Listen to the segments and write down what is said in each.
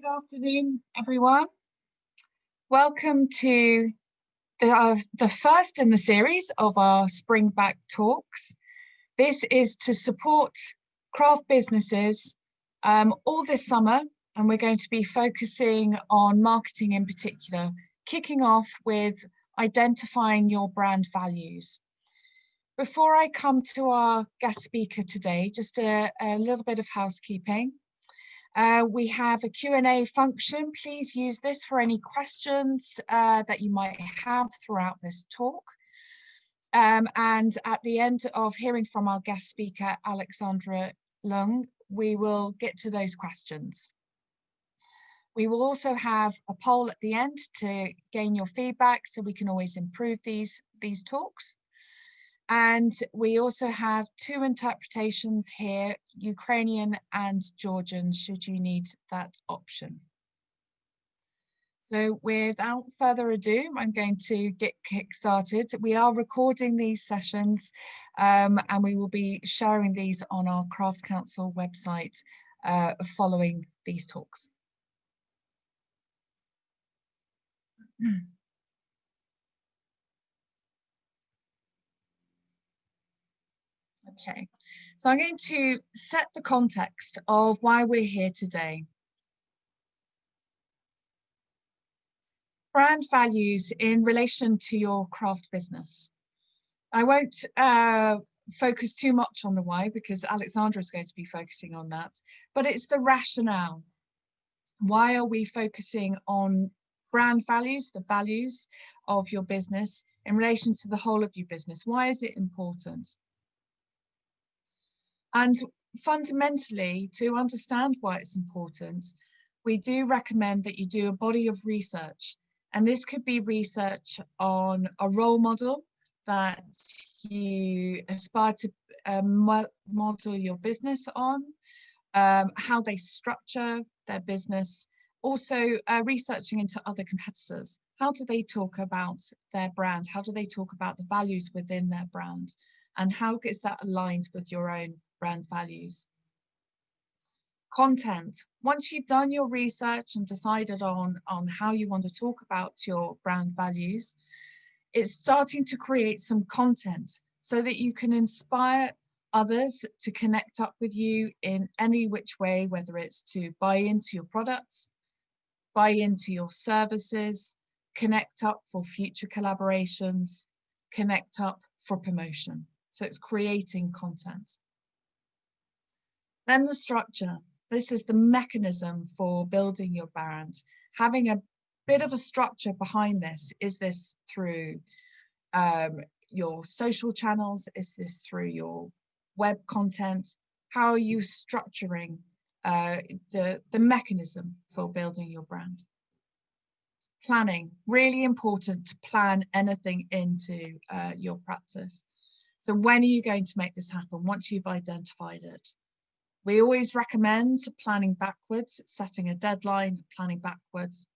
Good afternoon, everyone. Welcome to the, uh, the first in the series of our Spring Back Talks. This is to support craft businesses um, all this summer, and we're going to be focusing on marketing in particular, kicking off with identifying your brand values. Before I come to our guest speaker today, just a, a little bit of housekeeping. Uh, we have a Q&A function. Please use this for any questions uh, that you might have throughout this talk. Um, and at the end of hearing from our guest speaker, Alexandra Lung, we will get to those questions. We will also have a poll at the end to gain your feedback so we can always improve these, these talks. And we also have two interpretations here, Ukrainian and Georgian, should you need that option. So without further ado, I'm going to get kick-started. We are recording these sessions um, and we will be sharing these on our Crafts Council website uh, following these talks. Okay, so I'm going to set the context of why we're here today. Brand values in relation to your craft business. I won't uh, focus too much on the why because Alexandra is going to be focusing on that, but it's the rationale. Why are we focusing on brand values, the values of your business in relation to the whole of your business? Why is it important? And fundamentally, to understand why it's important, we do recommend that you do a body of research. And this could be research on a role model that you aspire to um, model your business on, um, how they structure their business, also uh, researching into other competitors. How do they talk about their brand? How do they talk about the values within their brand? And how is that aligned with your own brand values. Content. Once you've done your research and decided on, on how you want to talk about your brand values, it's starting to create some content so that you can inspire others to connect up with you in any which way, whether it's to buy into your products, buy into your services, connect up for future collaborations, connect up for promotion. So it's creating content. Then the structure. This is the mechanism for building your brand. Having a bit of a structure behind this. Is this through um, your social channels? Is this through your web content? How are you structuring uh, the, the mechanism for building your brand? Planning, really important to plan anything into uh, your practice. So when are you going to make this happen? Once you've identified it, we always recommend planning backwards, setting a deadline, planning backwards.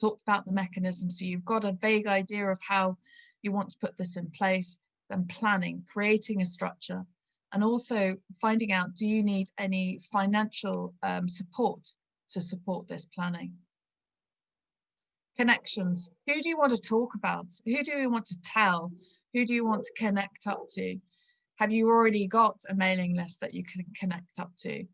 Talked about the mechanism, so you've got a vague idea of how you want to put this in place, then planning, creating a structure, and also finding out, do you need any financial um, support to support this planning? Connections, who do you want to talk about? Who do you want to tell? Who do you want to connect up to? Have you already got a mailing list that you can connect up to?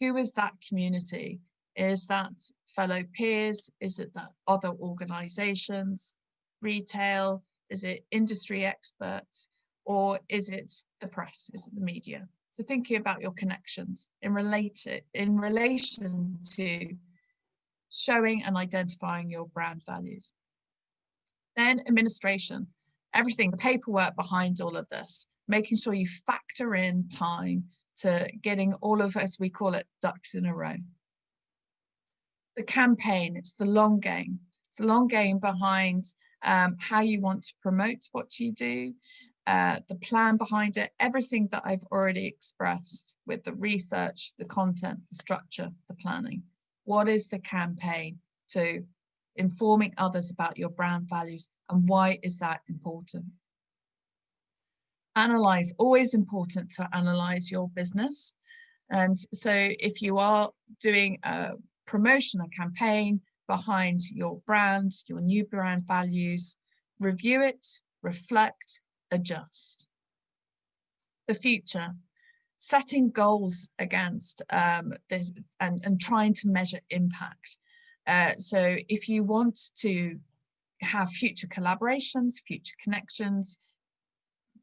Who is that community? Is that fellow peers? Is it that other organizations, retail? Is it industry experts? Or is it the press? Is it the media? So thinking about your connections in, related, in relation to showing and identifying your brand values. Then administration, everything, the paperwork behind all of this making sure you factor in time to getting all of, as we call it, ducks in a row. The campaign, it's the long game. It's the long game behind um, how you want to promote what you do, uh, the plan behind it, everything that I've already expressed with the research, the content, the structure, the planning. What is the campaign to informing others about your brand values and why is that important? analyze, always important to analyze your business. And so if you are doing a promotion, a campaign behind your brand, your new brand values, review it, reflect, adjust. The future, setting goals against um, this and, and trying to measure impact. Uh, so if you want to have future collaborations, future connections,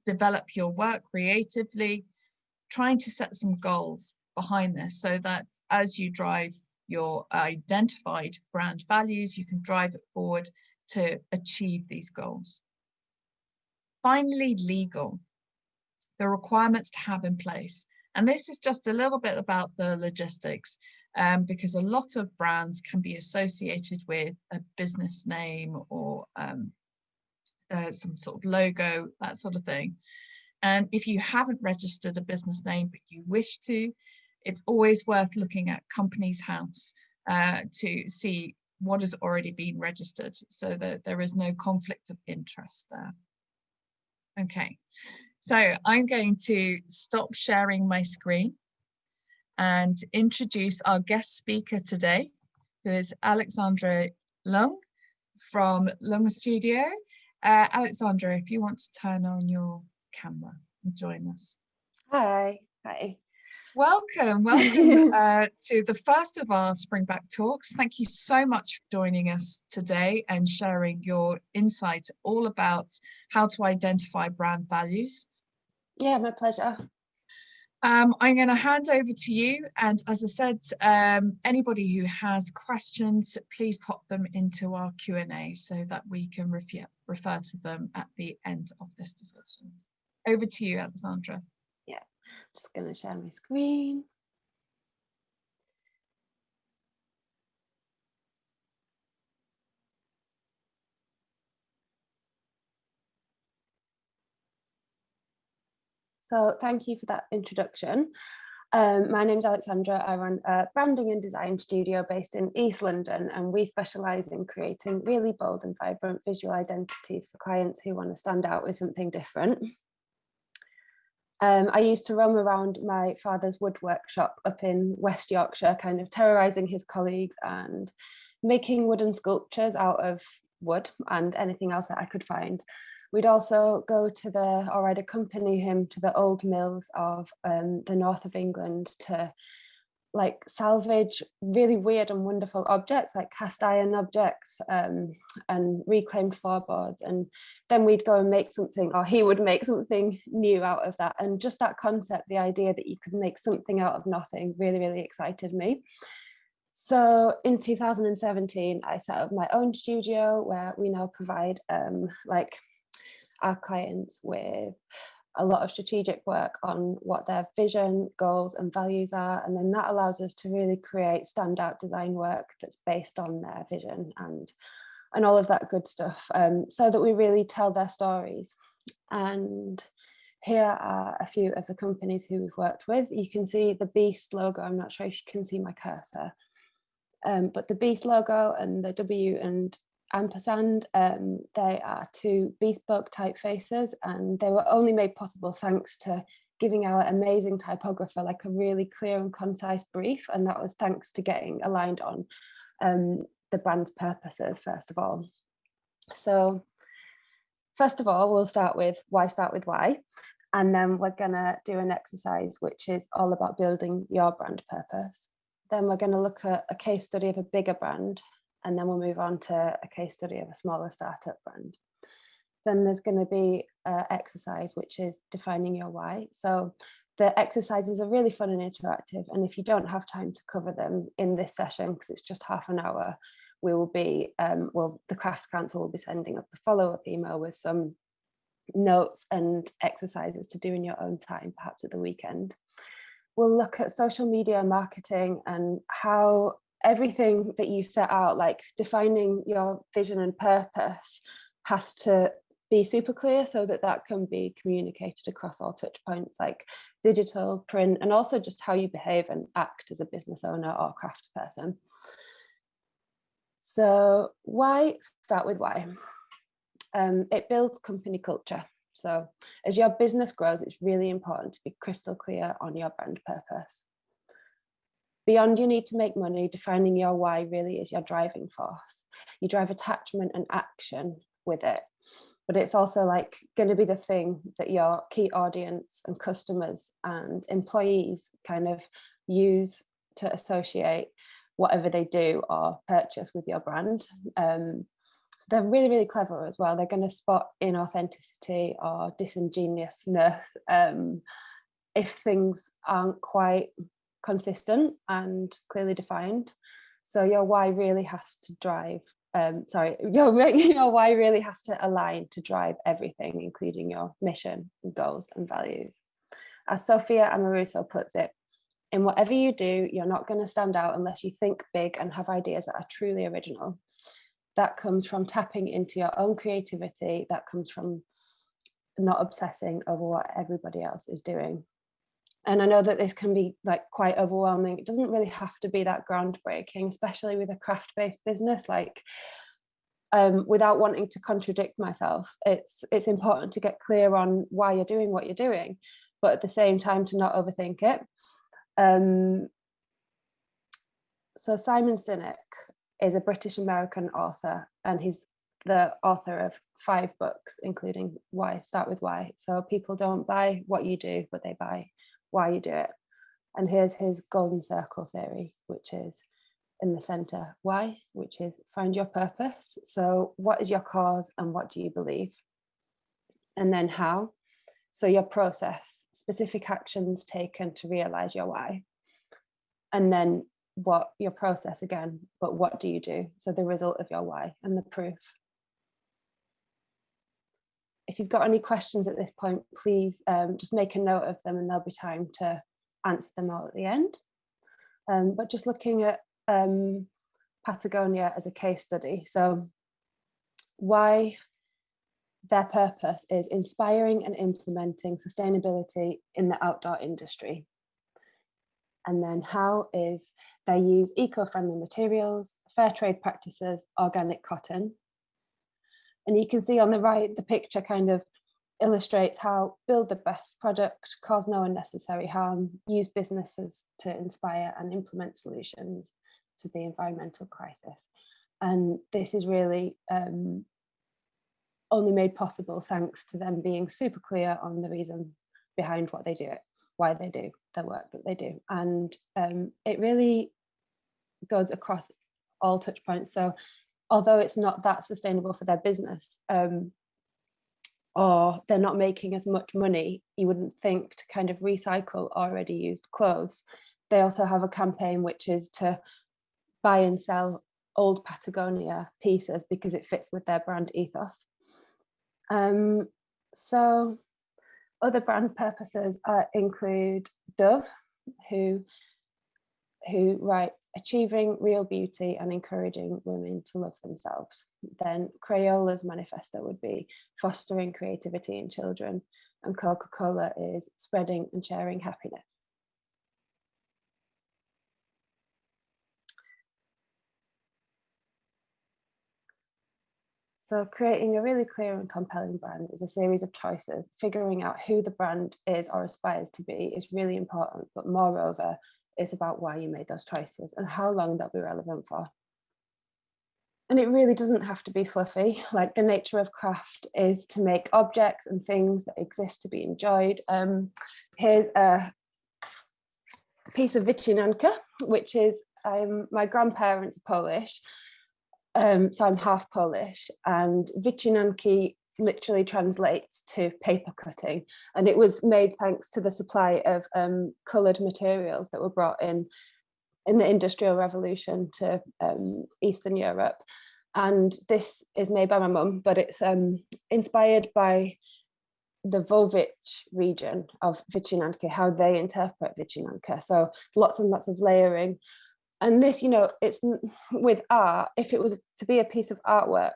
develop your work creatively, trying to set some goals behind this so that as you drive your identified brand values, you can drive it forward to achieve these goals. Finally, legal, the requirements to have in place. And this is just a little bit about the logistics um, because a lot of brands can be associated with a business name or um, uh, some sort of logo, that sort of thing. And if you haven't registered a business name, but you wish to, it's always worth looking at Companies House uh, to see what has already been registered so that there is no conflict of interest there. Okay, so I'm going to stop sharing my screen and introduce our guest speaker today, who is Alexandra Lung from Lung Studio. Uh, Alexandra, if you want to turn on your camera and join us. Hi. Hi. Welcome, welcome uh, to the first of our Springback Talks. Thank you so much for joining us today and sharing your insight all about how to identify brand values. Yeah, my pleasure. Um, I'm going to hand over to you. And as I said, um, anybody who has questions, please pop them into our Q&A so that we can refer, refer to them at the end of this discussion. Over to you, Alexandra Yeah, just going to share my screen. So thank you for that introduction. Um, my name is Alexandra. I run a branding and design studio based in East London, and we specialise in creating really bold and vibrant visual identities for clients who want to stand out with something different. Um, I used to roam around my father's wood workshop up in West Yorkshire, kind of terrorising his colleagues and making wooden sculptures out of wood and anything else that I could find. We'd also go to the, or I'd accompany him to the old mills of um, the north of England to like salvage really weird and wonderful objects like cast iron objects um, and reclaimed floorboards. And then we'd go and make something or he would make something new out of that. And just that concept the idea that you could make something out of nothing really really excited me. So in 2017 I set up my own studio where we now provide um, like our clients with a lot of strategic work on what their vision, goals and values are. And then that allows us to really create standout design work that's based on their vision and, and all of that good stuff um, so that we really tell their stories. And here are a few of the companies who we've worked with. You can see the Beast logo. I'm not sure if you can see my cursor. Um, but the Beast logo and the W and ampersand. Um, they are two bespoke typefaces and they were only made possible thanks to giving our amazing typographer like a really clear and concise brief and that was thanks to getting aligned on um, the brand's purposes first of all. So first of all we'll start with why start with why and then we're gonna do an exercise which is all about building your brand purpose. Then we're going to look at a case study of a bigger brand and then we'll move on to a case study of a smaller startup brand. Then there's going to be an exercise, which is defining your why. So the exercises are really fun and interactive. And if you don't have time to cover them in this session, because it's just half an hour, we will be, um, well, the Crafts Council will be sending up a follow-up email with some notes and exercises to do in your own time, perhaps at the weekend. We'll look at social media marketing and how everything that you set out, like defining your vision and purpose has to be super clear so that that can be communicated across all touch points like digital, print, and also just how you behave and act as a business owner or crafts person. So why start with why? Um, it builds company culture. So as your business grows, it's really important to be crystal clear on your brand purpose. Beyond you need to make money, defining your why really is your driving force. You drive attachment and action with it. But it's also like going to be the thing that your key audience and customers and employees kind of use to associate whatever they do or purchase with your brand. Um, so they're really, really clever as well. They're going to spot inauthenticity or disingenuousness um, if things aren't quite consistent and clearly defined. So your why really has to drive, um, sorry, your, your why really has to align to drive everything, including your mission, goals and values. As Sophia Amoruso puts it, in whatever you do, you're not going to stand out unless you think big and have ideas that are truly original. That comes from tapping into your own creativity. That comes from not obsessing over what everybody else is doing. And I know that this can be like quite overwhelming. It doesn't really have to be that groundbreaking, especially with a craft-based business. Like um, without wanting to contradict myself, it's it's important to get clear on why you're doing what you're doing, but at the same time to not overthink it. Um, so Simon Sinek is a British American author and he's the author of five books, including Why, Start With Why. So people don't buy what you do, but they buy why you do it. And here's his golden circle theory, which is in the center, why, which is find your purpose. So what is your cause and what do you believe? And then how, so your process, specific actions taken to realize your why. And then what your process again, but what do you do? So the result of your why and the proof. If you've got any questions at this point, please um, just make a note of them and there'll be time to answer them all at the end. Um, but just looking at um, Patagonia as a case study. So why their purpose is inspiring and implementing sustainability in the outdoor industry. And then how is they use eco-friendly materials, fair trade practices, organic cotton. And you can see on the right, the picture kind of illustrates how build the best product, cause no unnecessary harm, use businesses to inspire and implement solutions to the environmental crisis. And this is really um, only made possible thanks to them being super clear on the reason behind what they do why they do the work that they do. And um, it really goes across all touch points. So although it's not that sustainable for their business, um, or they're not making as much money, you wouldn't think to kind of recycle already used clothes. They also have a campaign which is to buy and sell old Patagonia pieces because it fits with their brand ethos. Um, so other brand purposes uh, include Dove, who, who write achieving real beauty and encouraging women to love themselves. Then Crayola's manifesto would be fostering creativity in children and Coca-Cola is spreading and sharing happiness. So creating a really clear and compelling brand is a series of choices. Figuring out who the brand is or aspires to be is really important, but moreover, it's about why you made those choices and how long they'll be relevant for. And it really doesn't have to be fluffy. Like the nature of craft is to make objects and things that exist to be enjoyed. Um, here's a piece of wycinanka, which is um, my grandparents are Polish um, so I'm half Polish and wycinanki literally translates to paper cutting. And it was made thanks to the supply of um, coloured materials that were brought in in the industrial revolution to um, Eastern Europe. And this is made by my mum but it's um, inspired by the Łowicz region of wycinanki, how they interpret wycinanka. So lots and lots of layering. And this you know it's with art if it was to be a piece of artwork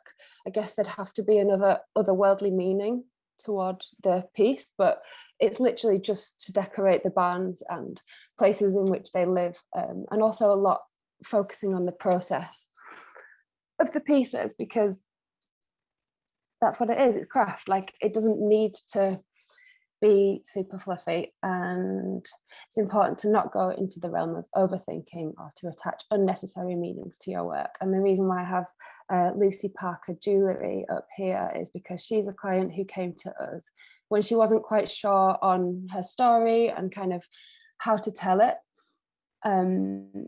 i guess there'd have to be another otherworldly meaning toward the piece but it's literally just to decorate the barns and places in which they live um, and also a lot focusing on the process of the pieces because that's what it is it's craft. Like it doesn't need to be super fluffy and it's important to not go into the realm of overthinking or to attach unnecessary meanings to your work. And the reason why I have uh, Lucy Parker jewellery up here is because she's a client who came to us when she wasn't quite sure on her story and kind of how to tell it. Um,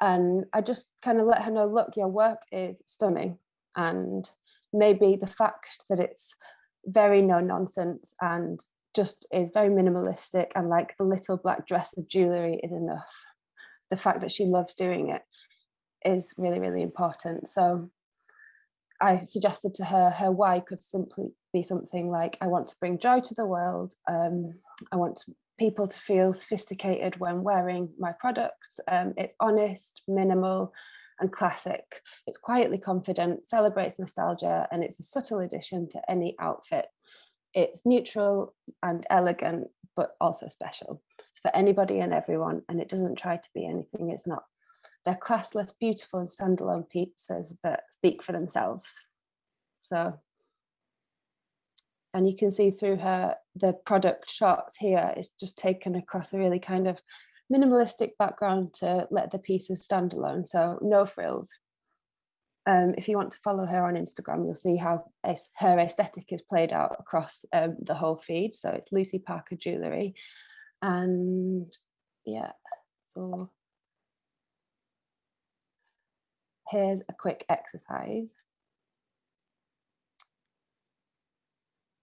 and I just kind of let her know, look, your work is stunning. And maybe the fact that it's very no nonsense and just is very minimalistic and like the little black dress of jewellery is enough. The fact that she loves doing it is really, really important. So I suggested to her, her why could simply be something like, I want to bring joy to the world. Um, I want people to feel sophisticated when wearing my products. Um, it's honest, minimal and classic. It's quietly confident, celebrates nostalgia, and it's a subtle addition to any outfit. It's neutral and elegant, but also special. It's for anybody and everyone, and it doesn't try to be anything it's not. They're classless, beautiful and standalone pizzas that speak for themselves. So, and you can see through her, the product shots here, it's just taken across a really kind of minimalistic background to let the pieces stand alone. So no frills. Um, if you want to follow her on Instagram, you'll see how her aesthetic is played out across um, the whole feed. So it's Lucy Parker Jewellery. And yeah, so here's a quick exercise.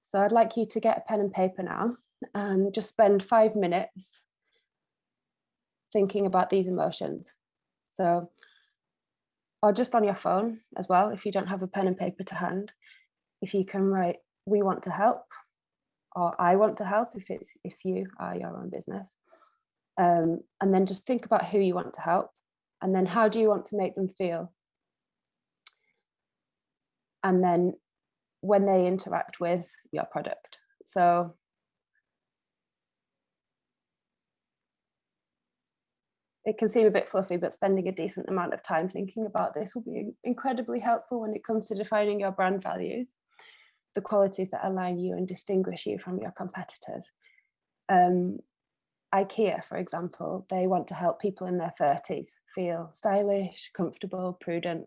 So I'd like you to get a pen and paper now and just spend five minutes thinking about these emotions. So, or just on your phone as well, if you don't have a pen and paper to hand, if you can write, we want to help, or I want to help if it's if you are your own business. Um, and then just think about who you want to help and then how do you want to make them feel and then when they interact with your product. So it can seem a bit fluffy, but spending a decent amount of time thinking about this will be incredibly helpful when it comes to defining your brand values, the qualities that align you and distinguish you from your competitors. Um, IKEA, for example, they want to help people in their 30s feel stylish, comfortable, prudent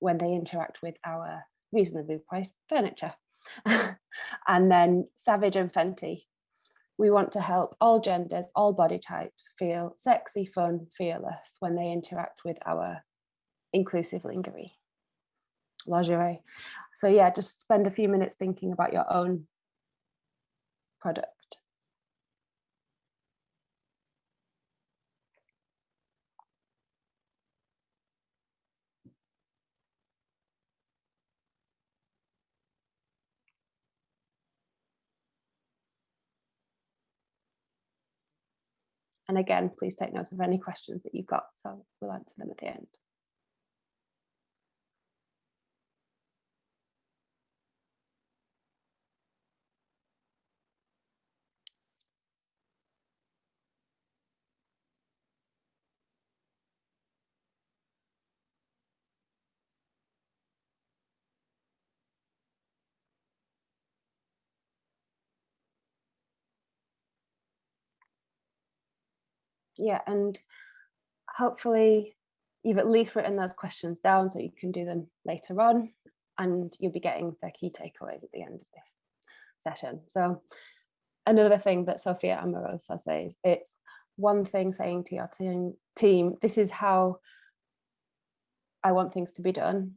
when they interact with our reasonably priced furniture. and then Savage and Fenty. We want to help all genders, all body types feel sexy, fun, fearless when they interact with our inclusive lingerie, lingerie. So yeah, just spend a few minutes thinking about your own product. And again, please take notes of any questions that you've got, so we'll answer them at the end. Yeah, and hopefully you've at least written those questions down so you can do them later on and you'll be getting the key takeaways at the end of this session. So another thing that Sophia Amoruso says, it's one thing saying to your team, team, this is how I want things to be done.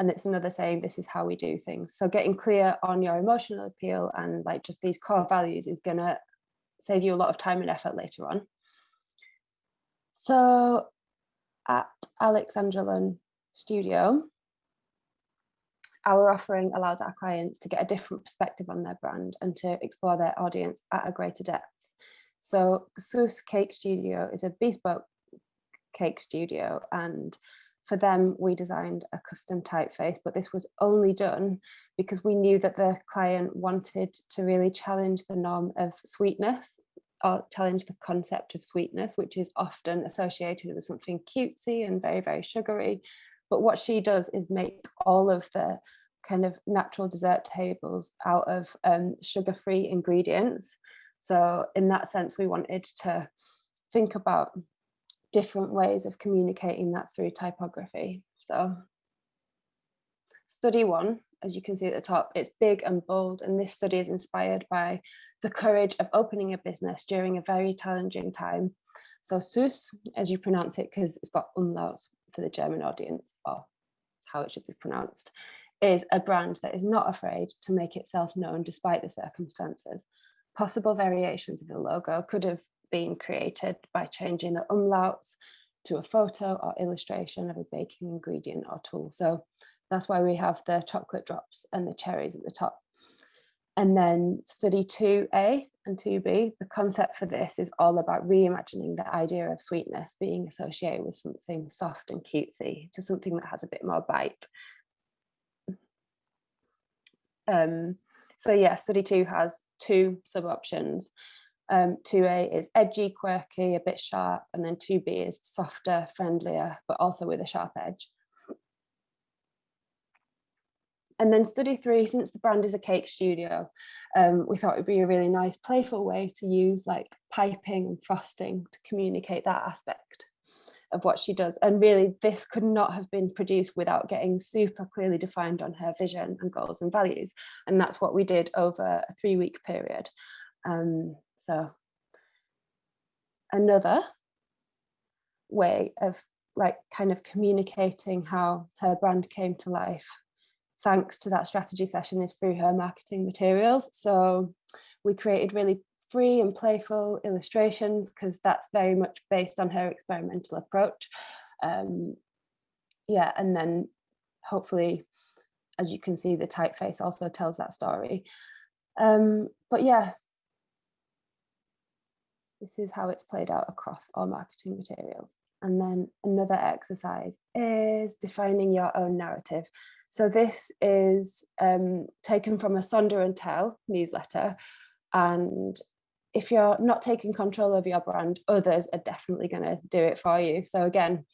And it's another saying, this is how we do things. So getting clear on your emotional appeal and like just these core values is gonna save you a lot of time and effort later on. So at Alexandra Lung Studio, our offering allows our clients to get a different perspective on their brand and to explore their audience at a greater depth. So Sus Cake Studio is a bespoke cake studio and for them we designed a custom typeface but this was only done because we knew that the client wanted to really challenge the norm of sweetness or challenge the concept of sweetness, which is often associated with something cutesy and very, very sugary. But what she does is make all of the kind of natural dessert tables out of um, sugar-free ingredients. So in that sense, we wanted to think about different ways of communicating that through typography. So study one, as you can see at the top, it's big and bold. And this study is inspired by the courage of opening a business during a very challenging time. So SUS, as you pronounce it, because it's got umlauts for the German audience, or how it should be pronounced, is a brand that is not afraid to make itself known despite the circumstances. Possible variations of the logo could have been created by changing the umlauts to a photo or illustration of a baking ingredient or tool. So that's why we have the chocolate drops and the cherries at the top. And then study 2A and 2B, the concept for this is all about reimagining the idea of sweetness being associated with something soft and cutesy to something that has a bit more bite. Um, so yeah, study two has two sub options. Um, 2A is edgy, quirky, a bit sharp, and then 2B is softer, friendlier, but also with a sharp edge. And then study three, since the brand is a cake studio, um, we thought it'd be a really nice playful way to use like piping and frosting to communicate that aspect of what she does. And really this could not have been produced without getting super clearly defined on her vision and goals and values. And that's what we did over a three week period. Um, so another way of like kind of communicating how her brand came to life thanks to that strategy session is through her marketing materials. So we created really free and playful illustrations because that's very much based on her experimental approach. Um, yeah, and then hopefully, as you can see, the typeface also tells that story. Um, but yeah, this is how it's played out across all marketing materials. And then another exercise is defining your own narrative. So this is um, taken from a Sonder and Tell newsletter. And if you're not taking control of your brand, others are definitely going to do it for you. So again,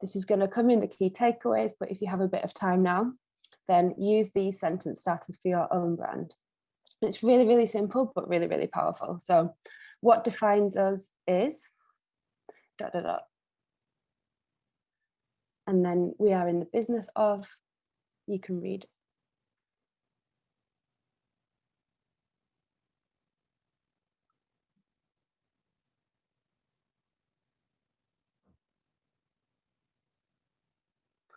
this is going to come in the key takeaways, but if you have a bit of time now, then use these sentence starters for your own brand. It's really, really simple, but really, really powerful. So what defines us is dot, dot, dot. And then we are in the business of, you can read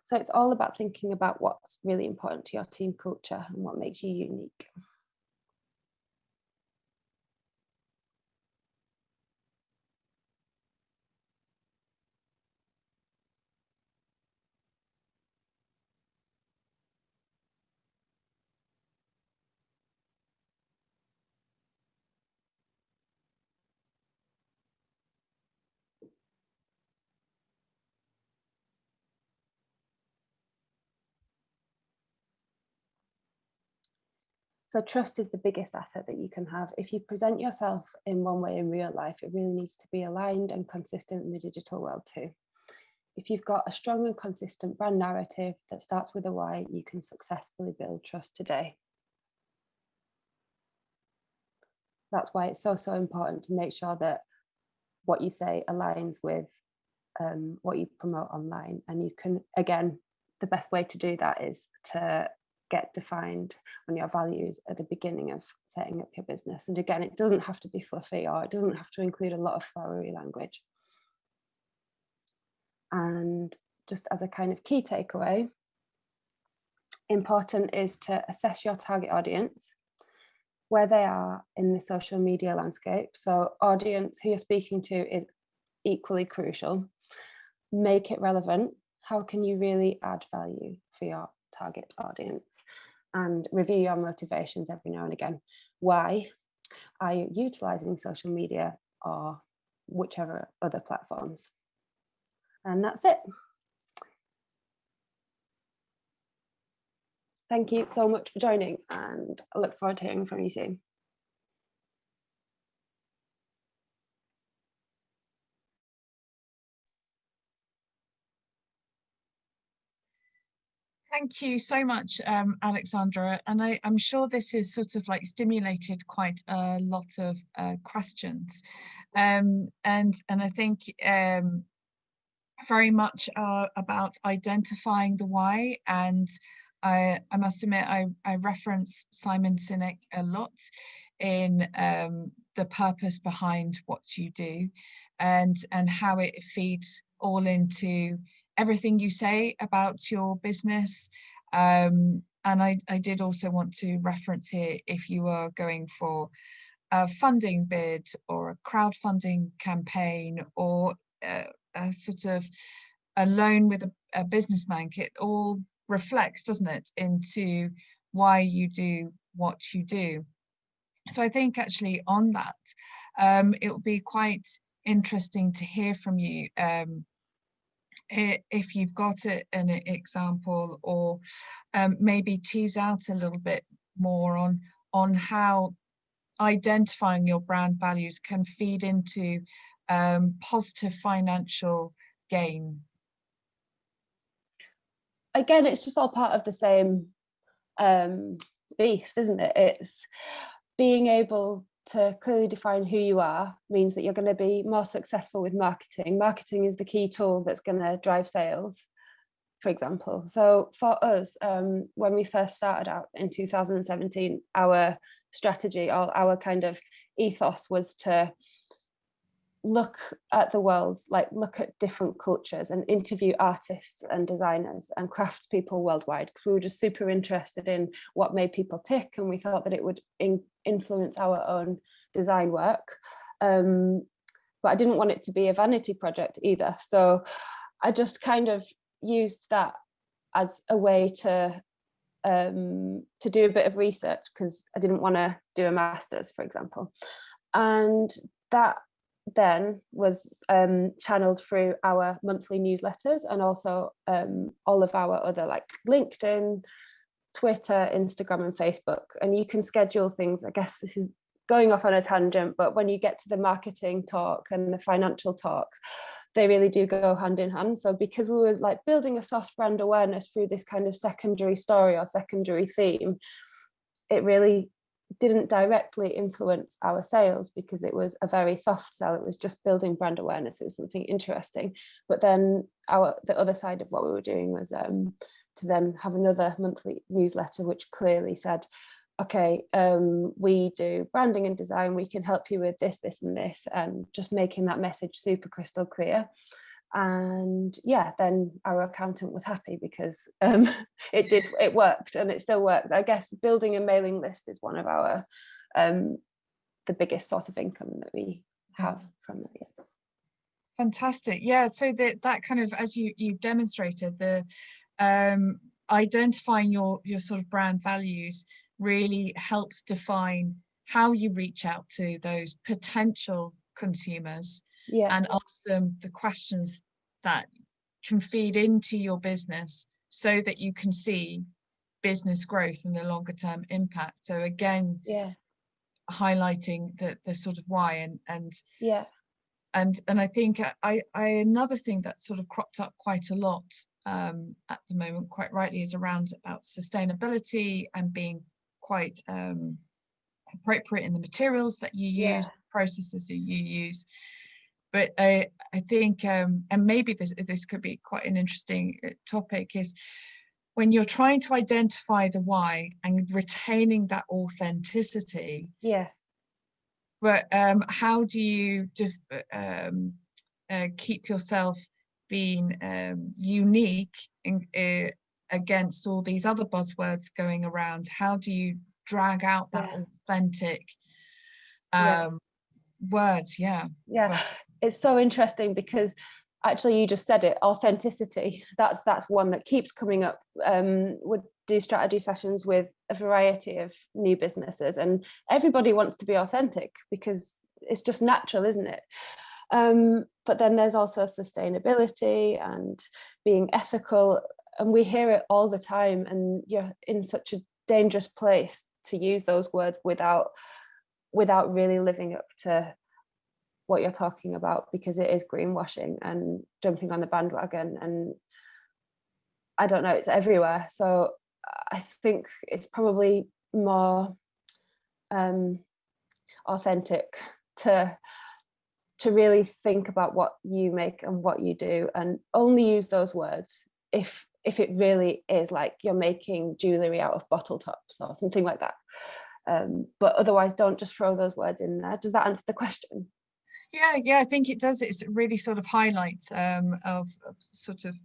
So it's all about thinking about what's really important to your team culture and what makes you unique. So trust is the biggest asset that you can have. If you present yourself in one way in real life, it really needs to be aligned and consistent in the digital world too. If you've got a strong and consistent brand narrative that starts with a why, you can successfully build trust today. That's why it's so, so important to make sure that what you say aligns with um, what you promote online. And you can, again, the best way to do that is to get defined on your values at the beginning of setting up your business. And again, it doesn't have to be fluffy or it doesn't have to include a lot of flowery language. And just as a kind of key takeaway, important is to assess your target audience, where they are in the social media landscape. So audience who you're speaking to is equally crucial. Make it relevant. How can you really add value for your target audience and review your motivations every now and again. Why are you utilizing social media or whichever other platforms? And that's it. Thank you so much for joining and I look forward to hearing from you soon. Thank you so much, um, Alexandra. And I, am sure this has sort of like stimulated quite a lot of uh, questions. Um, and, and I think um, very much uh, about identifying the why. And I, I must admit, I, I reference Simon Sinek a lot in um, the purpose behind what you do and, and how it feeds all into everything you say about your business. Um, and I, I did also want to reference here if you are going for a funding bid or a crowdfunding campaign or a, a sort of a loan with a, a businessman, it all reflects, doesn't it, into why you do what you do. So I think actually on that, um, it will be quite interesting to hear from you um, if you've got a, an example or um, maybe tease out a little bit more on on how identifying your brand values can feed into um, positive financial gain. Again, it's just all part of the same um, beast, isn't it? It's being able to clearly define who you are means that you're going to be more successful with marketing. Marketing is the key tool that's going to drive sales, for example. So for us, um, when we first started out in 2017, our strategy or our kind of ethos was to look at the world, like look at different cultures and interview artists and designers and craftspeople worldwide because we were just super interested in what made people tick and we thought that it would in influence our own design work. Um, but I didn't want it to be a vanity project either. So I just kind of used that as a way to um, to do a bit of research because I didn't want to do a master's, for example. And that then was um, channeled through our monthly newsletters and also um, all of our other like LinkedIn, Twitter, Instagram and Facebook. And you can schedule things, I guess this is going off on a tangent, but when you get to the marketing talk and the financial talk, they really do go hand in hand. So because we were like building a soft brand awareness through this kind of secondary story or secondary theme, it really didn't directly influence our sales because it was a very soft sell. It was just building brand awareness. It was something interesting. But then our the other side of what we were doing was um, to then have another monthly newsletter, which clearly said, okay, um, we do branding and design. We can help you with this, this, and this, and just making that message super crystal clear and yeah then our accountant was happy because um, it did it worked and it still works. I guess building a mailing list is one of our um, the biggest source of income that we have from it yeah. fantastic. Yeah so that that kind of as you you demonstrated the um, identifying your your sort of brand values really helps define how you reach out to those potential consumers yeah. and ask them the questions that can feed into your business so that you can see business growth and the longer term impact. So again, yeah, highlighting the the sort of why and and yeah, and and I think I I another thing that sort of cropped up quite a lot um, at the moment, quite rightly, is around about sustainability and being quite um, appropriate in the materials that you use, yeah. processes that you use but I, I think, um, and maybe this, this could be quite an interesting uh, topic is when you're trying to identify the why and retaining that authenticity. Yeah. But um, how do you um, uh, keep yourself being um, unique in, uh, against all these other buzzwords going around? How do you drag out that yeah. authentic yeah. Um, words? Yeah. Yeah it's so interesting because actually you just said it authenticity. That's that's one that keeps coming up um would do strategy sessions with a variety of new businesses and everybody wants to be authentic because it's just natural isn't it? Um but then there's also sustainability and being ethical and we hear it all the time and you're in such a dangerous place to use those words without without really living up to what you're talking about because it is greenwashing and jumping on the bandwagon and I don't know, it's everywhere. So I think it's probably more um, authentic to to really think about what you make and what you do and only use those words if if it really is like you're making jewelry out of bottle tops or something like that. Um, but otherwise don't just throw those words in there. Does that answer the question yeah yeah i think it does it's really sort of highlights um, of, of sort of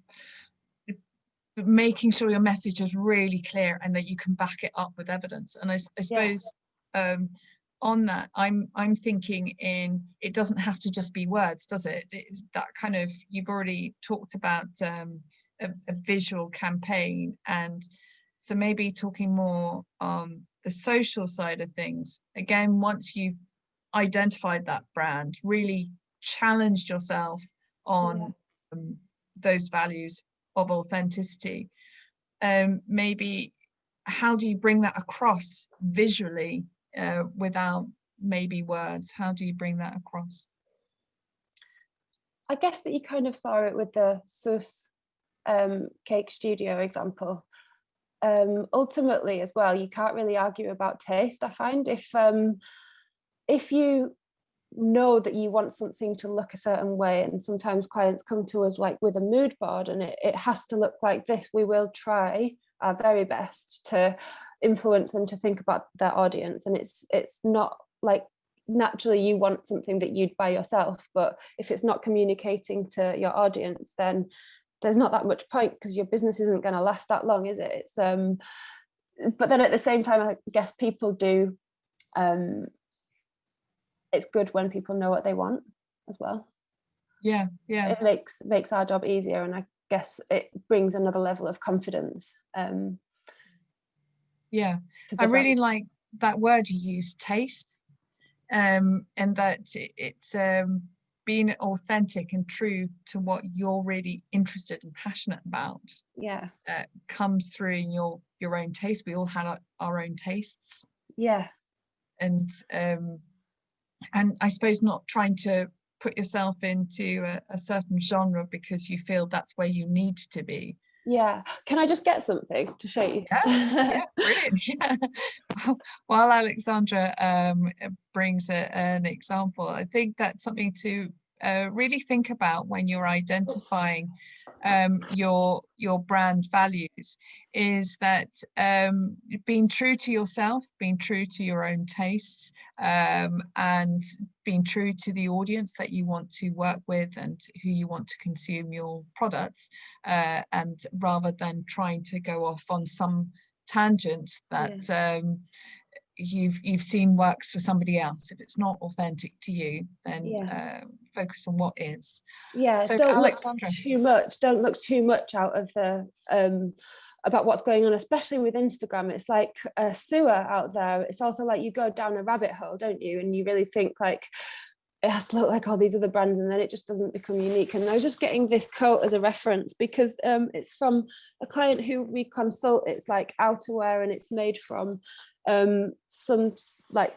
making sure your message is really clear and that you can back it up with evidence and i, I suppose yeah. um, on that i'm i'm thinking in it doesn't have to just be words does it, it that kind of you've already talked about um, a, a, visual campaign and so maybe talking more on the social side of things again once you've identified that brand really challenged yourself on yeah. um, those values of authenticity um, maybe how do you bring that across visually uh, without maybe words? How do you bring that across? I guess that you kind of saw it with the Sus um, cake studio example. Um, ultimately as well, you can't really argue about taste. I find if um, if you know that you want something to look a certain way and sometimes clients come to us like with a mood board and it, it has to look like this we will try our very best to influence them to think about their audience. And it's it's not like naturally you want something that you'd buy yourself but if it's not communicating to your audience then there's not that much point because your business isn't going to last that long is it? It's um but then at the same time i guess people do um it's good when people know what they want as well. Yeah yeah. It makes makes our job easier and i guess it brings another level of confidence um yeah. i really like that word you use taste um and that it's um being authentic and true to what you're really interested and passionate about yeah. uh, comes through in your your own taste. We all have our, our own tastes. Yeah. And um and i suppose not trying to put yourself into a, a certain genre because you feel that's where you need to be yeah. Can I just get something to show you? Yeah, yeah brilliant. Yeah. While Alexandra um, brings a, an example, I think that's something to uh, really think about when you're identifying um, your your brand values is that um, being true to yourself, being true to your own tastes, um, and being true to the audience that you want to work with and who you want to consume your products, uh, and rather than trying to go off on some tangent that yeah. Um, you've you've seen works for somebody else. If it's not authentic to you then yeah. uh, focus on what is. Yeah so don't Alexandra. look too much don't look too much out of the um about what's going on especially with instagram. It's like a sewer out there. It's also like you go down a rabbit hole don't you? And you really think like it has to look like all these other brands and then it just doesn't become unique. And I was just getting this quote as a reference because um, it's from a client who we consult. It's like outerwear and it's made from um, some like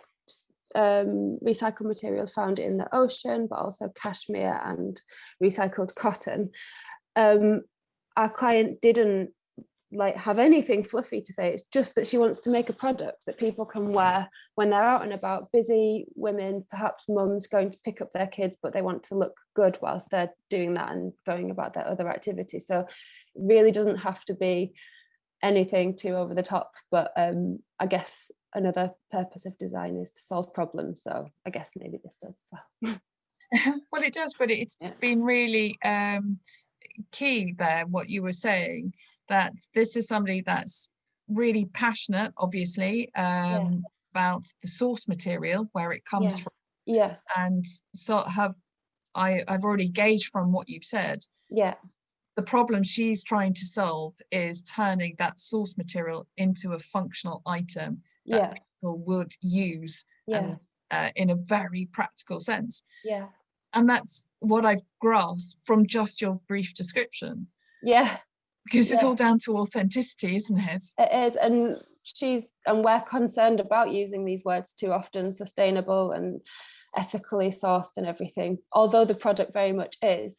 um, recycled materials found in the ocean, but also cashmere and recycled cotton. Um, our client didn't like have anything fluffy to say. It's just that she wants to make a product that people can wear when they're out and about, busy women, perhaps mums going to pick up their kids, but they want to look good whilst they're doing that and going about their other activities. So it really doesn't have to be anything too over the top but um i guess another purpose of design is to solve problems so i guess maybe this does as well well it does but it's yeah. been really um key there what you were saying that this is somebody that's really passionate obviously um yeah. about the source material where it comes yeah. from yeah and so have i i've already gauged from what you've said yeah the problem she's trying to solve is turning that source material into a functional item that yeah. people would use yeah. and, uh, in a very practical sense. Yeah. And that's what I've grasped from just your brief description. Yeah. Because it's all down to authenticity, isn't it? It is. And she's, and we're concerned about using these words too often, sustainable and ethically sourced and everything, although the product very much is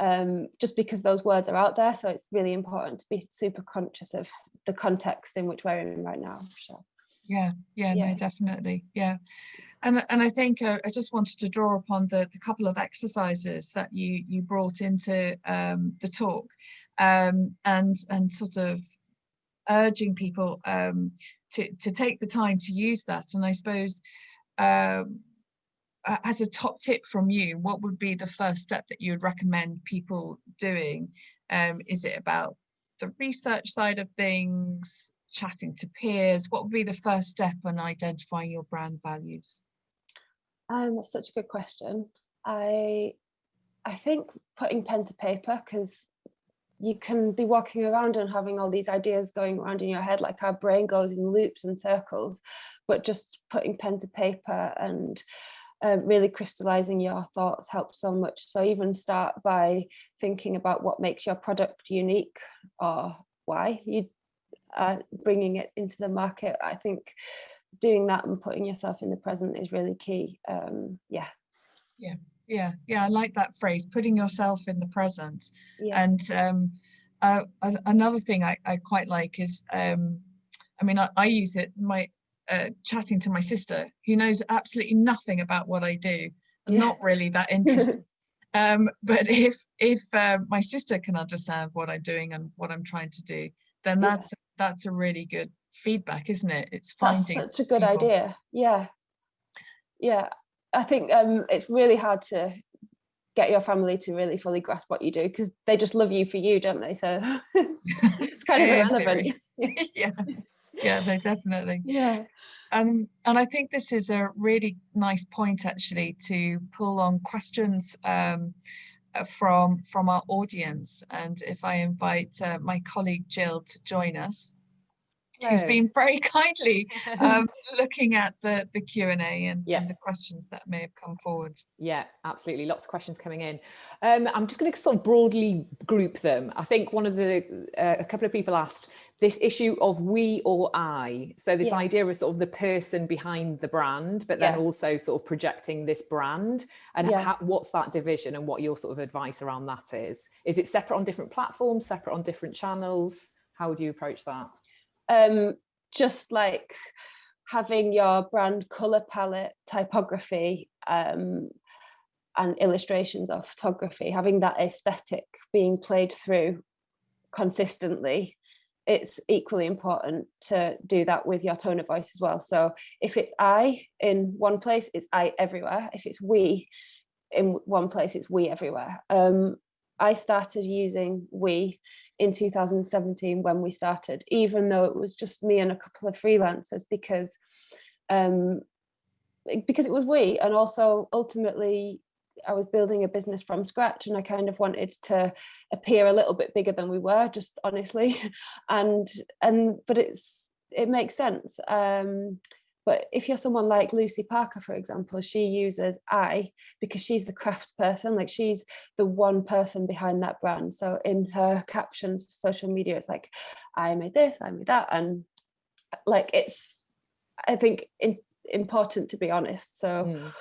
um, just because those words are out there. So it's really important to be super conscious of the context in which we're in right now. Sure. Yeah, yeah, yeah, no, definitely. Yeah. And, and I think uh, I just wanted to draw upon the, the couple of exercises that you, you brought into um, the talk um, and, and sort of urging people um, to, to take the time to use that. And I suppose um, as a top tip from you, what would be the first step that you would recommend people doing? Um, is it about the research side of things, chatting to peers? What would be the first step on identifying your brand values? Um, that's such a good question. I I think putting pen to paper because you can be walking around and having all these ideas going around in your head like our brain goes in loops and circles but just putting pen to paper and uh, really crystallizing your thoughts helps so much. So even start by thinking about what makes your product unique or why you are bringing it into the market. I think doing that and putting yourself in the present is really key. Um yeah. Yeah yeah yeah i like that phrase putting yourself in the present. Yeah. and um uh, another thing I, I quite like is um i mean i, I use it my uh, chatting to my sister who knows absolutely nothing about what i do yeah. not really that interested um but if if uh, my sister can understand what i'm doing and what i'm trying to do then that's yeah. that's a really good feedback isn't it it's finding that's such a good people. idea yeah yeah I think um, it's really hard to get your family to really fully grasp what you do because they just love you for you, don't they? So it's kind of irrelevant. yeah, yeah, no, definitely. Yeah. Um, and I think this is a really nice point actually to pull on questions um, uh, from from our audience. And if I invite uh, my colleague Jill to join us who's been very kindly um, looking at the the Q and A and, yeah. and, the questions that may have come forward. Yeah, absolutely. Lots of questions coming in. Um, I'm just going to sort of broadly group them. I think one of the uh, a couple of people asked this issue of we or I. So this yeah. idea of sort of the person behind the brand, but then yeah. also sort of projecting this brand and how, what's that division and what your sort of advice around that is. Is it separate on different platforms, separate on different channels? How would you approach that? Um, just like having your brand color palette, typography, um, and illustrations of photography, having that aesthetic being played through consistently, it's equally important to do that with your tone of voice as well. So if it's I in one place, it's I everywhere. If it's we in one place, it's we everywhere. Um, I started using we in 2017 when we started, even though it was just me and a couple of freelancers because um, because it was we. And also ultimately I was building a business from scratch and I kind of wanted to appear a little bit bigger than we were just honestly. And and but it's it makes sense. Um, but if you're someone like Lucy Parker, for example, she uses I because she's the craft person, like she's the one person behind that brand. So in her captions for social media, it's like, I made this, I made that. And like, it's, I think, in, important to be honest. So mm.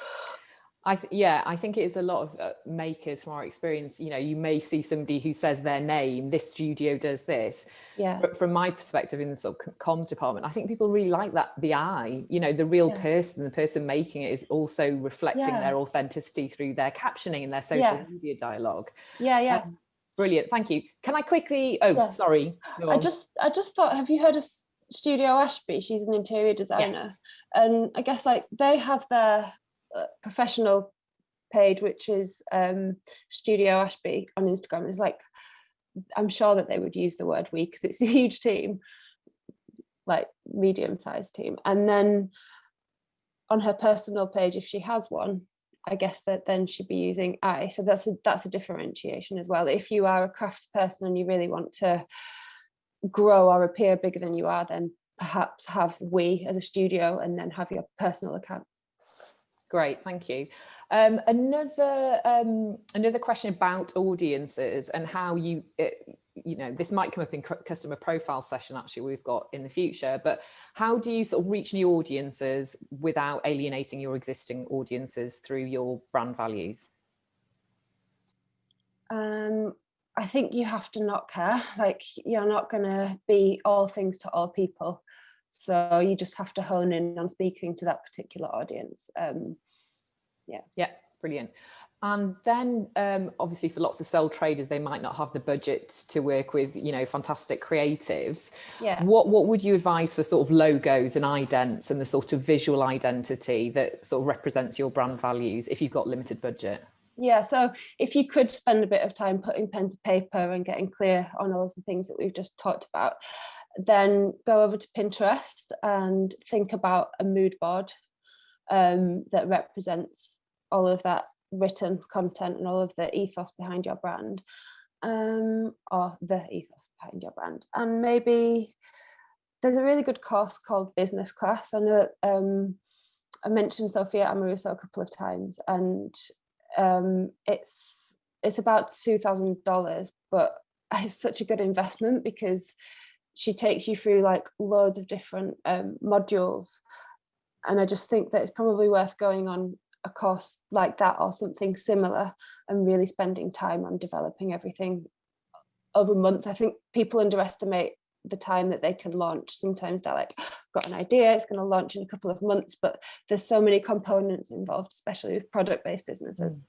I yeah, I think it is a lot of uh, makers from our experience. You know, you may see somebody who says their name, this studio does this. Yeah. F from my perspective in the sort of comms department, I think people really like that. The I, you know, the real yeah. person, the person making it is also reflecting yeah. their authenticity through their captioning and their social yeah. media dialogue. Yeah, yeah. Um, brilliant, thank you. Can I quickly? Oh, sorry. I just, I just thought. Have you heard of Studio Ashby? She's an interior designer, yes. and I guess like they have their professional page, which is um, Studio Ashby on Instagram. Is like, I'm sure that they would use the word we because it's a huge team, like medium sized team. And then on her personal page, if she has one, I guess that then she'd be using I. So that's a, that's a differentiation as well. If you are a craft person and you really want to grow or appear bigger than you are, then perhaps have we as a studio and then have your personal account. Great, thank you. Um, another um, another question about audiences and how you, it, you know, this might come up in customer profile session actually we've got in the future, but how do you sort of reach new audiences without alienating your existing audiences through your brand values? Um, I think you have to not care. Like you're not going to be all things to all people. So you just have to hone in on speaking to that particular audience. Um, yeah. Yeah, brilliant. And then um, obviously for lots of sole traders, they might not have the budget to work with, you know, fantastic creatives. Yeah. What what would you advise for sort of logos and idents and the sort of visual identity that sort of represents your brand values if you've got limited budget? Yeah, so if you could spend a bit of time putting pen to paper and getting clear on all of the things that we've just talked about, then go over to Pinterest and think about a mood board um, that represents all of that written content and all of the ethos behind your brand um, or the ethos behind your brand. And maybe there's a really good course called Business Class. I know um, I mentioned Sophia Amoruso a couple of times and um, it's it's about $2,000, but it's such a good investment because she takes you through like loads of different um, modules. And I just think that it's probably worth going on a course like that or something similar and really spending time on developing everything over months. I think people underestimate the time that they can launch. Sometimes they're like, got an idea, it's going to launch in a couple of months, but there's so many components involved, especially with product-based businesses. Mm.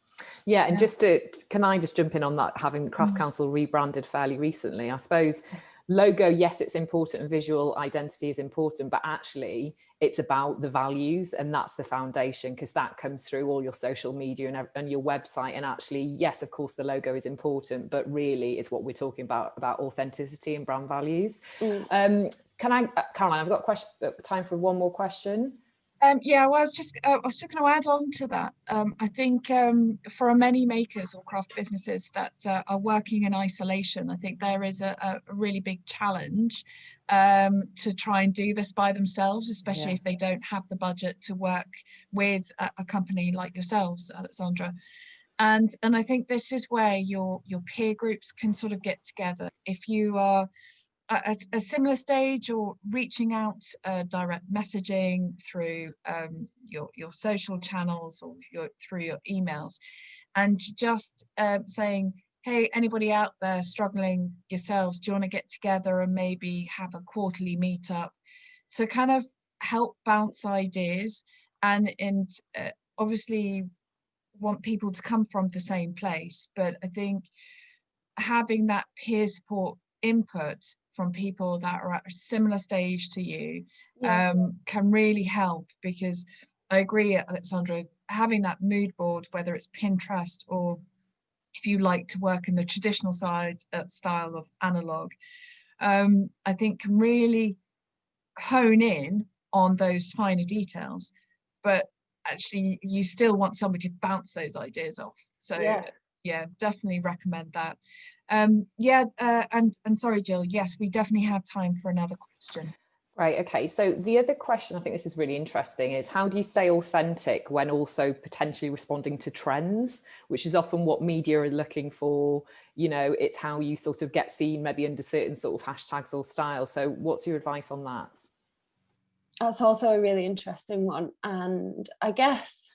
Yeah, and yeah. just to, can I just jump in on that, having Crafts Mm. Council rebranded fairly recently, I suppose logo, yes, it's important and visual identity is important, but actually it's about the values and that's the foundation because that comes through all your social media and, and your website. And actually, yes, of course, the logo is important, but really it's what we're talking about, about authenticity and brand values. Mm. Um, can I, uh, Caroline, I've got question, uh, time for one more question. Um, yeah, well, I was just uh, I was just going to add on to that. Um, I think um, for many makers or craft businesses that uh, are working in isolation, I think there is a, a really big challenge um, to try and do this by themselves, especially Yeah. if they don't have the budget to work with a, a company like yourselves, Alexandra. And and I think this is where your your peer groups can sort of get together. If you are a, a similar stage or reaching out uh, direct messaging through um, your your social channels or your through your emails and just uh, saying hey anybody out there struggling yourselves? Do you want to get together and maybe have a quarterly meetup? to kind of help bounce ideas and and uh, obviously want people to come from the same place but i think having that peer support input from people that are at a similar stage to you Yeah. um, can really help because I agree, Alexandra, having that mood board, whether it's Pinterest or if you like to work in the traditional side uh, style of analog, um, I think can really hone in on those finer details. But actually, you still want somebody to bounce those ideas off. So Yeah. Yeah, definitely recommend that. Um, yeah, uh, and and sorry, Jill. Yes, we definitely have time for another question. Right, okay. So the other question, I think this is really interesting, is how do you stay authentic when also potentially responding to trends, which is often what media are looking for. You know, it's how you sort of get seen maybe under certain sort of hashtags or styles. So what's your advice on that? That's also a really interesting one. And I guess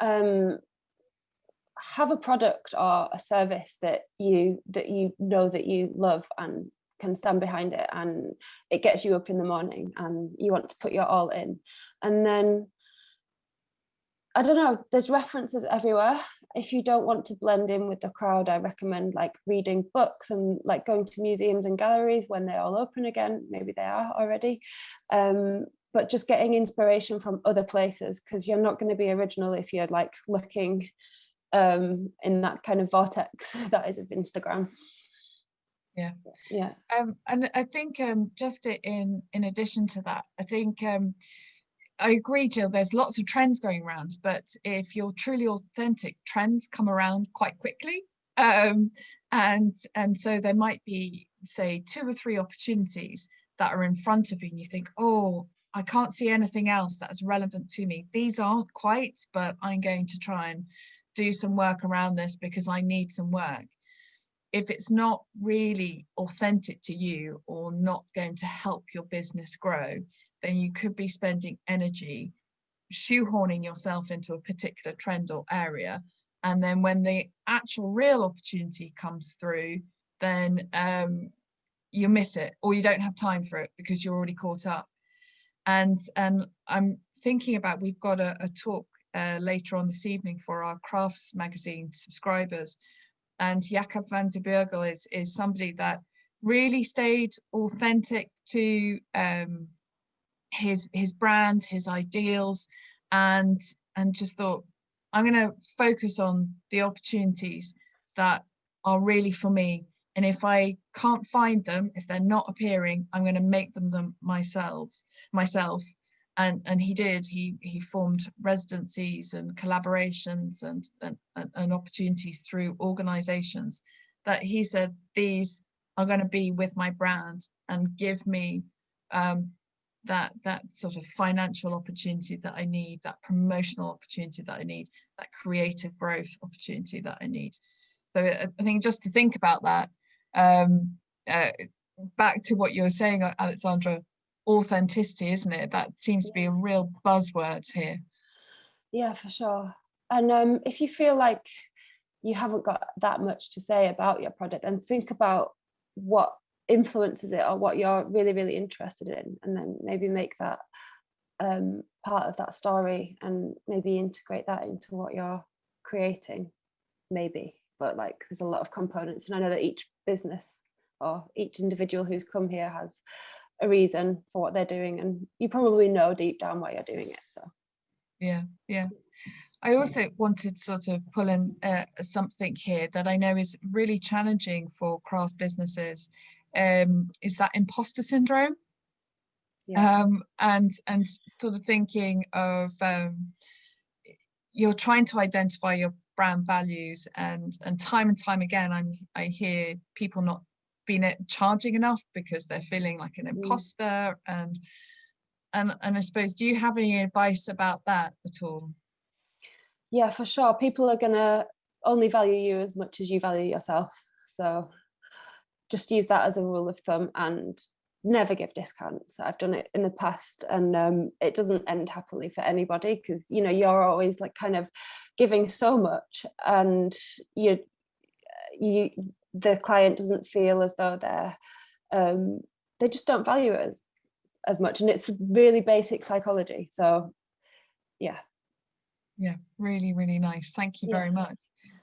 um, have a product or a service that you that you know that you love and can stand behind it and it gets you up in the morning and you want to put your all in. And then I don't know, there's references everywhere. If you don't want to blend in with the crowd, I recommend like reading books and like going to museums and galleries when they're all open again. Maybe they are already. Um, but just getting inspiration from other places because you're not going to be original if you're like looking um, in that kind of vortex that is of Instagram. Yeah. Yeah. Um, and I think um, just in in addition to that, I think um, I agree, Jill. There's lots of trends going around, but if you're truly authentic, trends come around quite quickly. Um, and and so there might be say two or three opportunities that are in front of you, and you think, oh, I can't see anything else that is relevant to me. These aren't quite, but I'm going to try and do some work around this because I need some work. If it's not really authentic to you or not going to help your business grow, then you could be spending energy shoehorning yourself into a particular trend or area. And then when the actual real opportunity comes through then um, you miss it or you don't have time for it because you're already caught up. And and i'm thinking about we've got a, a talk uh, later on this evening for our crafts magazine subscribers and Jacob van der Beugel is is somebody that really stayed authentic to um, his his brand his ideals and and just thought i'm going to focus on the opportunities that are really for me and if I can't find them, if they're not appearing, I'm going to make them them myself, myself. And and he did. He he formed residencies and collaborations and and, and opportunities through organizations that he said these are going to be with my brand and give me um, that that sort of financial opportunity that I need, that promotional opportunity that I need, that creative growth opportunity that I need. So I think just to think about that um, uh, back to what you were saying, Alexandra, authenticity, isn't it? That seems to be a real buzzword here. Yeah, for sure. And um, if you feel like you haven't got that much to say about your product, and think about what influences it or what you're really, really interested in, and then maybe make that um, part of that story and maybe integrate that into what you're creating, maybe. But like, there's a lot of components, and I know that each business or each individual who's come here has a reason for what they're doing and you probably know deep down why you're doing it so. Yeah yeah. I also wanted to sort of pull in uh, something here that I know is really challenging for craft businesses. Um, is that imposter syndrome? Yeah. um, and and sort of thinking of um, you're trying to identify your brand values and and time and time again i'm i hear people not being charging enough because they're feeling like an mm. imposter and and and i suppose do you have any advice about that at all? Yeah for sure. People are gonna only value you as much as you value yourself. So just use that as a rule of thumb and never give discounts. I've done it in the past and um, it doesn't end happily for anybody because you know you're always like kind of giving so much and you you the client doesn't feel as though they're um, they just don't value it as as much. And it's really basic psychology. So yeah. Yeah really really nice. Thank you yeah. very much.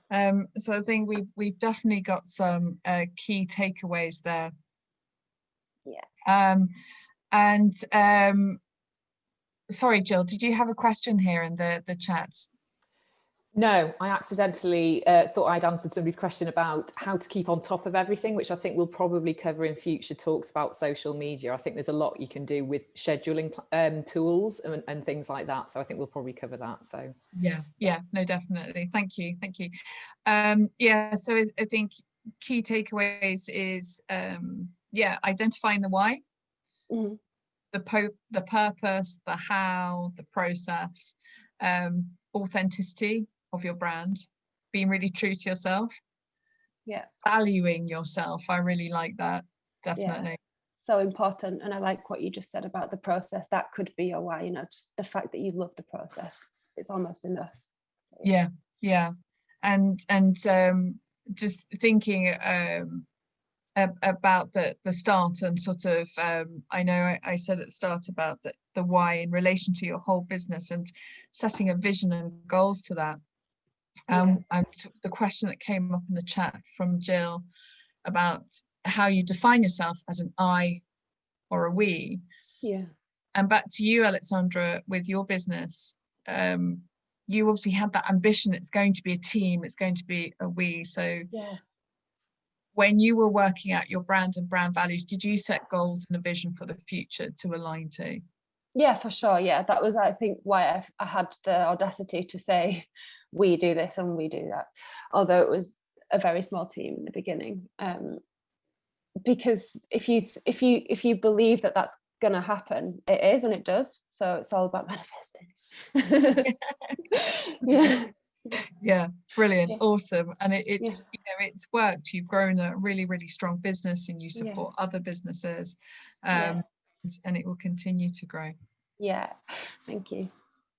Um, so I think we've we've definitely got some uh, key takeaways there. Yeah. Um, and um, sorry Jill did you have a question here in the the chat no, I accidentally uh, thought I'd answered somebody's question about how to keep on top of everything, which I think we'll probably cover in future talks about social media. I think there's a lot you can do with scheduling um, tools and, and, things like that. So I think we'll probably cover that. So yeah, yeah, no, definitely. Thank you. Thank you. Um, yeah, so I, I think key takeaways is, um, yeah, identifying the why, mm. the, the purpose, the how, the process, um, authenticity, of your brand, being really true to yourself. Yeah. Valuing yourself. I really like that. Definitely. Yeah. So important. And I like what you just said about the process. That could be your why, you know, just the fact that you love the process. It's almost enough. Yeah. Yeah. And and um just thinking um about the the start and sort of um, I know I, I, said at the start about the, the why in relation to your whole business and setting a vision and goals to that um, and the question that came up in the chat from Jill about how you define yourself as an I or a we. Yeah. And back to you, Alexandra, with your business, um, you obviously had that ambition. It's going to be a team. It's going to be a we. So yeah. when you were working out your brand and brand values, did you set goals and a vision for the future to align to? Yeah, for sure. Yeah, that was, I think, why I, I had the audacity to say we do this and we do that. Although it was a very small team in the beginning um, because if you if you if you believe that that's going to happen it is and it does. So it's all about manifesting. Yeah. Yeah brilliant yeah. awesome. And it, it's yeah. you know it's worked. You've grown a really really strong business and you support yeah. other businesses um and it will continue to grow. Yeah thank you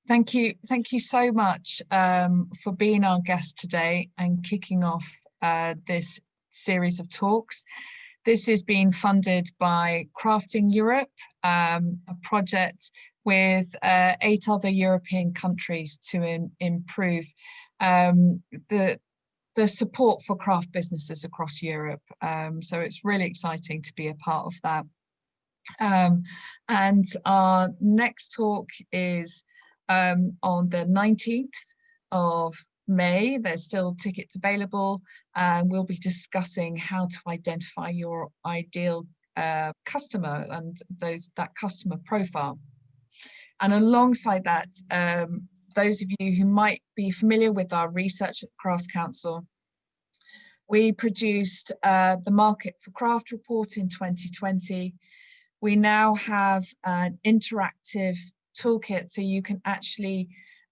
Thank you. Thank you so much um, for being our guest today and kicking off uh, this series of talks. This is being funded by Crafting Europe, um, a project with uh, eight other European countries to in, improve um, the the support for craft businesses across Europe. Um, so it's really exciting to be a part of that. Um, and our next talk is um, on the 19th of May. There's still tickets available and we'll be discussing how to identify your ideal uh, customer and those that customer profile. And alongside that, um, those of you who might be familiar with our research at the Crafts Council, we produced uh, the Market for Craft report in 2020. We now have an interactive toolkit so you can actually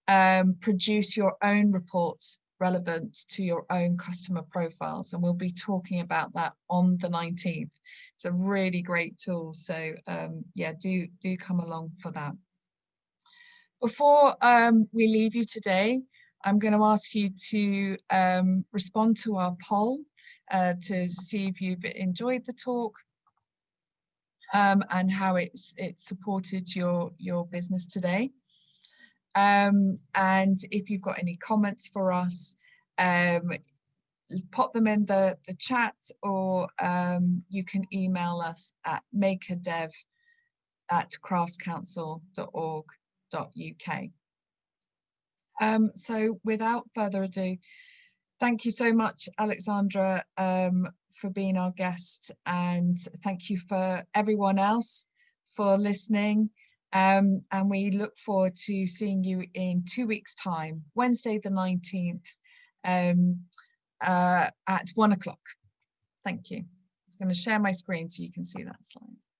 um, produce your own reports relevant to your own customer profiles and we'll be talking about that on the 19th it's a really great tool so um, yeah do do come along for that. Before um, we leave you today I'm going to ask you to um, respond to our poll uh, to see if you've enjoyed the talk um, and how it's it supported your your business today. Um, and if you've got any comments for us, um, pop them in the, the chat or um, you can email us at makerdev at craftscouncil.org.uk. Um, so without further ado, thank you so much, Alexandra, um, for being our guest and thank you for everyone else for listening. Um, and we look forward to seeing you in two weeks time, Wednesday the 19th um, uh, at one o'clock. Thank you. I'm going to share my screen so you can see that slide.